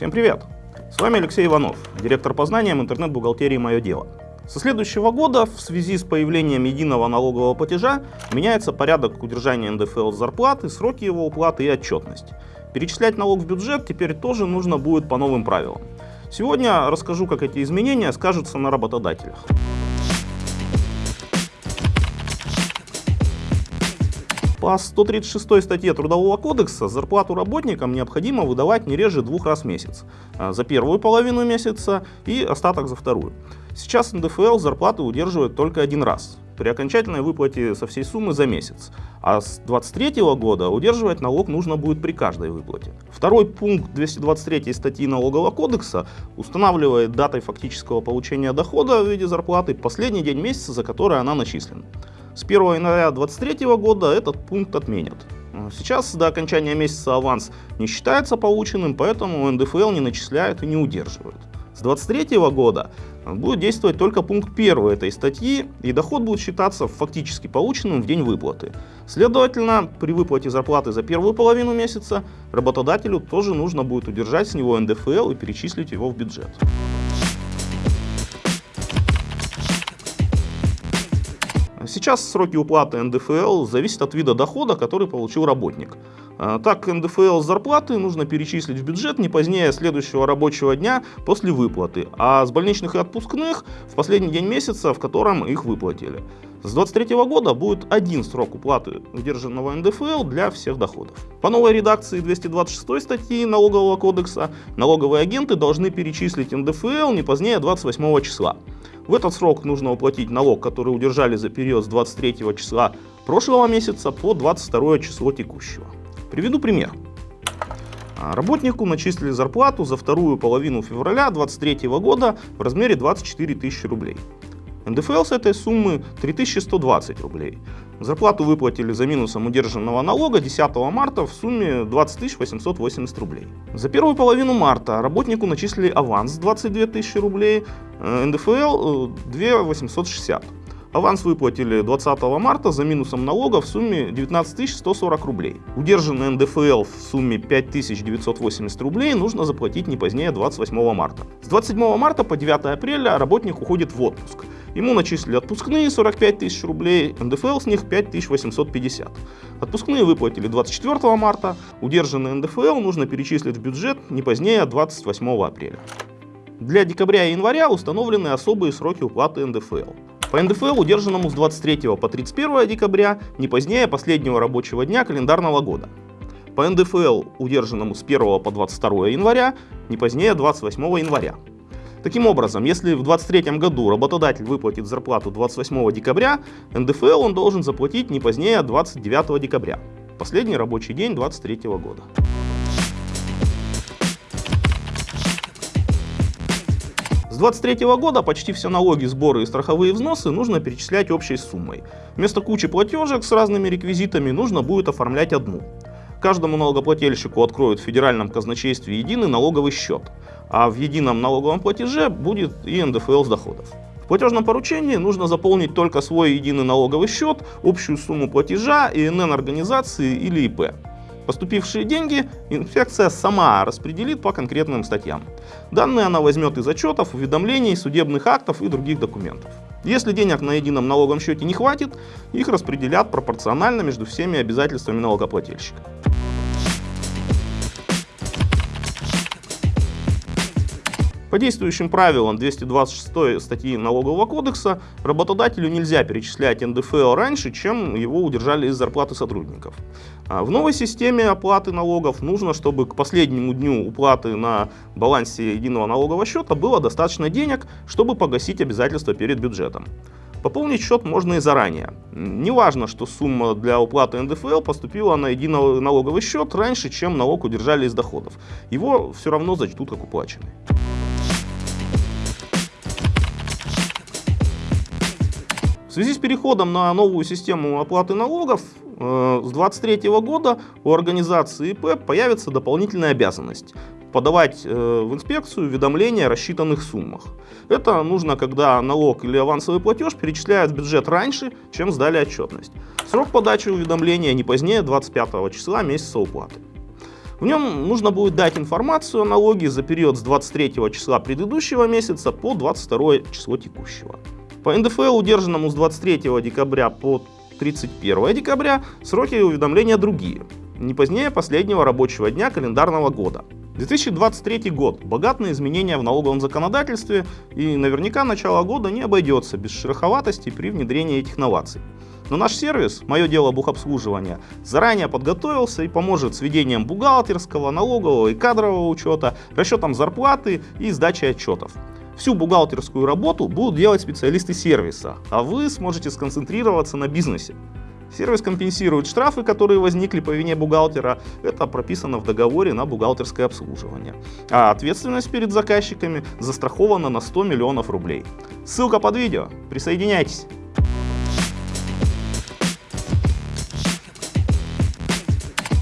Всем привет! С вами Алексей Иванов, директор по знаниям интернет-бухгалтерии «Мое дело». Со следующего года в связи с появлением единого налогового платежа меняется порядок удержания НДФЛ с зарплаты, сроки его уплаты и отчетность. Перечислять налог в бюджет теперь тоже нужно будет по новым правилам. Сегодня расскажу, как эти изменения скажутся на работодателях. По 136 статье Трудового кодекса зарплату работникам необходимо выдавать не реже двух раз в месяц. А, за первую половину месяца и остаток за вторую. Сейчас НДФЛ зарплаты удерживает только один раз при окончательной выплате со всей суммы за месяц. А с 2023 года удерживать налог нужно будет при каждой выплате. Второй пункт 223 статьи Налогового кодекса устанавливает датой фактического получения дохода в виде зарплаты последний день месяца, за который она начислена. С 1 января 2023 года этот пункт отменят. Сейчас до окончания месяца аванс не считается полученным, поэтому НДФЛ не начисляют и не удерживают. С 2023 года будет действовать только пункт 1 этой статьи, и доход будет считаться фактически полученным в день выплаты. Следовательно, при выплате зарплаты за первую половину месяца работодателю тоже нужно будет удержать с него НДФЛ и перечислить его в бюджет. Сейчас сроки уплаты НДФЛ зависят от вида дохода, который получил работник. А, так, НДФЛ с зарплаты нужно перечислить в бюджет не позднее следующего рабочего дня после выплаты, а с больничных и отпускных в последний день месяца, в котором их выплатили. С 2023 года будет один срок уплаты удержанного НДФЛ для всех доходов. По новой редакции 226 статьи Налогового кодекса налоговые агенты должны перечислить НДФЛ не позднее 28 числа. В этот срок нужно уплатить налог, который удержали за период с 23 числа прошлого месяца по 22 число текущего. Приведу пример. А, работнику начислили зарплату за вторую половину февраля 2023 года в размере 24 тысячи рублей. НДФЛ с этой суммы 3120 рублей. Зарплату выплатили за минусом удержанного налога 10 марта в сумме 20 880 рублей. За первую половину марта работнику начислили аванс 22 тысячи рублей, э, НДФЛ 2 860. Аванс выплатили 20 марта за минусом налога в сумме 19 140 рублей. Удержанный НДФЛ в сумме 5980 рублей нужно заплатить не позднее 28 марта. С 27 марта по 9 апреля работник уходит в отпуск. Ему начислили отпускные 45 тысяч рублей, НДФЛ с них 5850. Отпускные выплатили 24 марта, удержанный НДФЛ нужно перечислить в бюджет не позднее 28 апреля. Для декабря и января установлены особые сроки уплаты НДФЛ. По НДФЛ, удержанному с 23 по 31 декабря, не позднее последнего рабочего дня календарного года. По НДФЛ, удержанному с 1 по 22 января, не позднее 28 января. Таким образом, если в 2023 году работодатель выплатит зарплату 28 декабря, НДФЛ он должен заплатить не позднее 29 декабря, последний рабочий день 2023 года. С 2023 года почти все налоги, сборы и страховые взносы нужно перечислять общей суммой. Вместо кучи платежек с разными реквизитами нужно будет оформлять одну. Каждому налогоплательщику откроют в федеральном казначействе единый налоговый счет, а в едином налоговом платеже будет и НДФЛ с доходов. В платежном поручении нужно заполнить только свой единый налоговый счет, общую сумму платежа, ИНН организации или ИП. Поступившие деньги инспекция сама распределит по конкретным статьям. Данные она возьмет из отчетов, уведомлений, судебных актов и других документов. Если денег на едином налоговом счете не хватит, их распределят пропорционально между всеми обязательствами налогоплательщика. По действующим правилам 226 статьи Налогового кодекса работодателю нельзя перечислять НДФЛ раньше, чем его удержали из зарплаты сотрудников. А в новой системе оплаты налогов нужно, чтобы к последнему дню уплаты на балансе единого налогового счета было достаточно денег, чтобы погасить обязательства перед бюджетом. Пополнить счет можно и заранее. Неважно, что сумма для уплаты НДФЛ поступила на единый налоговый счет раньше, чем налог удержали из доходов. Его все равно зачтут как уплаченный. В связи с переходом на новую систему оплаты налогов э, с 2023 года у организации ИП появится дополнительная обязанность подавать э, в инспекцию уведомления о рассчитанных суммах. Это нужно, когда налог или авансовый платеж перечисляют в бюджет раньше, чем сдали отчетность. Срок подачи уведомления не позднее 25 числа месяца уплаты. В нем нужно будет дать информацию о налоге за период с 23 числа предыдущего месяца по 22 число текущего. По НДФЛ, удержанному с 23 декабря по 31 декабря, сроки уведомления другие, не позднее последнего рабочего дня календарного года. 2023 год богат на изменения в налоговом законодательстве и наверняка начало года не обойдется без шероховатости при внедрении этих новаций. Но наш сервис, мое дело бухобслуживания, заранее подготовился и поможет с ведением бухгалтерского, налогового и кадрового учета, расчетом зарплаты и сдачей отчетов. Всю бухгалтерскую работу будут делать специалисты сервиса, а вы сможете сконцентрироваться на бизнесе. Сервис компенсирует штрафы, которые возникли по вине бухгалтера. Это прописано в договоре на бухгалтерское обслуживание. А ответственность перед заказчиками застрахована на 100 миллионов рублей. Ссылка под видео. Присоединяйтесь.